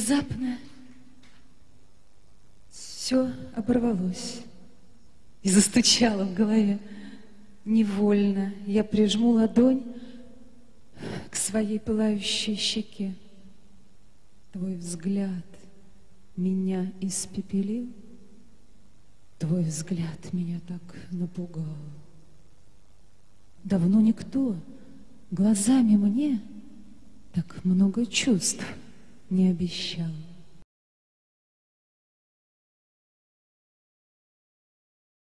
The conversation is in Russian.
внезапно все оборвалось и застучало в голове. Невольно я прижму ладонь к своей пылающей щеке. Твой взгляд меня испепелил, Твой взгляд меня так напугал. Давно никто глазами мне так много чувств не обещал.